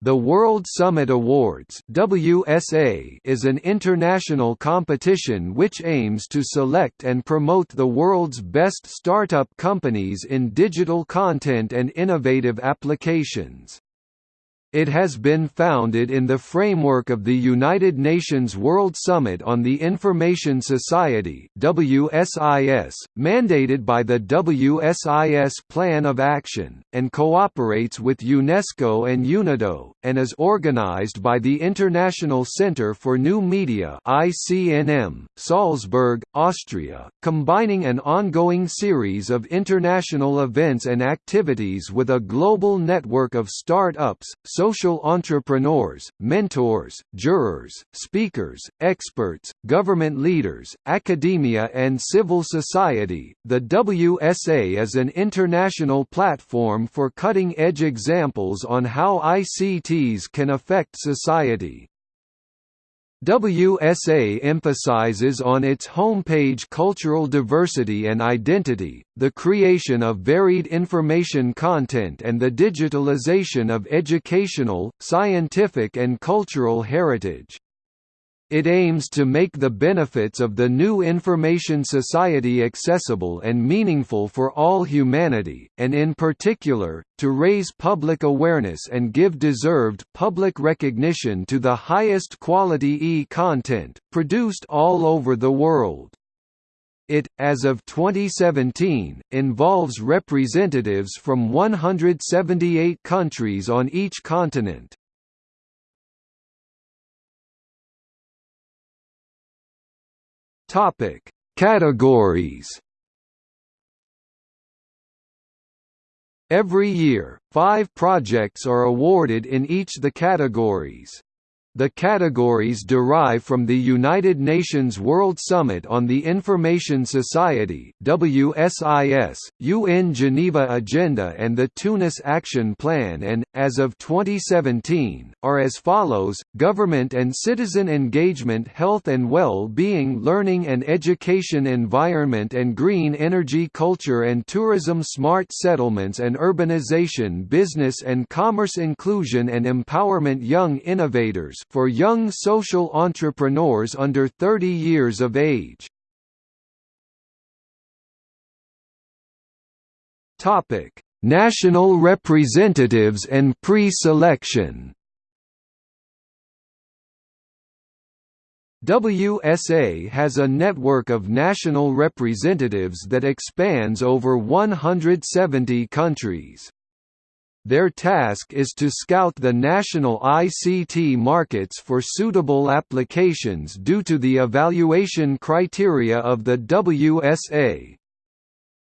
The World Summit Awards WSA is an international competition which aims to select and promote the world's best startup companies in digital content and innovative applications. It has been founded in the framework of the United Nations World Summit on the Information Society WSIS, mandated by the WSIS Plan of Action, and cooperates with UNESCO and UNIDO, and is organized by the International Centre for New Media ICNM, Salzburg, Austria, combining an ongoing series of international events and activities with a global network of start-ups, social entrepreneurs, mentors, jurors, speakers, experts, government leaders, academia and civil society. The WSA is an international platform for cutting-edge examples on how ICTs can affect society. WSA emphasizes on its homepage cultural diversity and identity, the creation of varied information content and the digitalization of educational, scientific and cultural heritage. It aims to make the benefits of the new information society accessible and meaningful for all humanity, and in particular, to raise public awareness and give deserved public recognition to the highest quality e-content, produced all over the world. It, as of 2017, involves representatives from 178 countries on each continent. Topic: Categories. Every year, five projects are awarded in each the categories. The categories derive from the United Nations World Summit on the Information Society WSIS, UN Geneva Agenda and the Tunis Action Plan and, as of 2017, are as follows, Government and Citizen Engagement Health and Well-being Learning and Education Environment and Green Energy Culture and Tourism Smart Settlements and Urbanization Business and Commerce Inclusion and Empowerment Young Innovators for young social entrepreneurs under 30 years of age. Topic: National representatives and pre-selection. WSA has a network of national representatives that expands over 170 countries. Their task is to scout the national ICT markets for suitable applications due to the evaluation criteria of the WSA.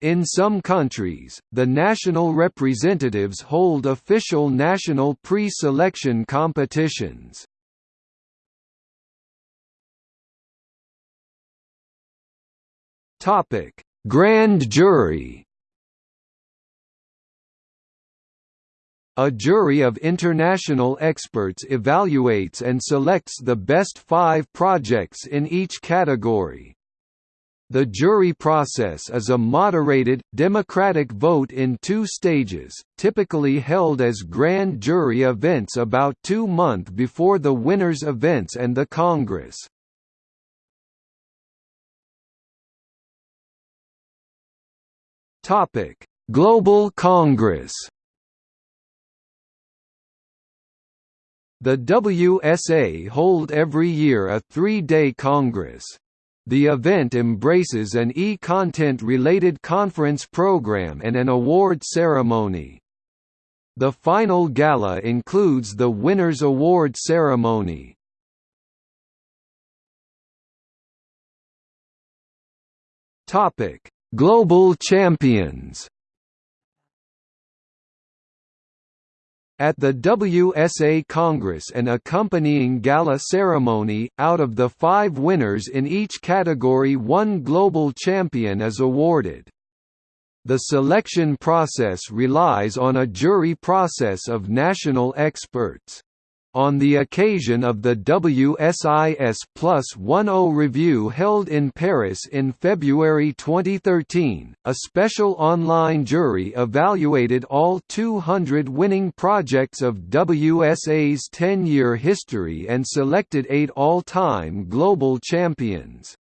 In some countries, the national representatives hold official national pre-selection competitions. Grand jury A jury of international experts evaluates and selects the best five projects in each category. The jury process is a moderated, democratic vote in two stages, typically held as grand jury events about two months before the winners' events and the Congress. Global Congress The WSA hold every year a three-day congress. The event embraces an e-content related conference program and an award ceremony. The final gala includes the Winners' Award ceremony. Global champions At the WSA Congress and accompanying gala ceremony, out of the five winners in each category one global champion is awarded. The selection process relies on a jury process of national experts. On the occasion of the WSIS Plus 10 review held in Paris in February 2013, a special online jury evaluated all 200 winning projects of WSA's 10-year history and selected eight all-time global champions.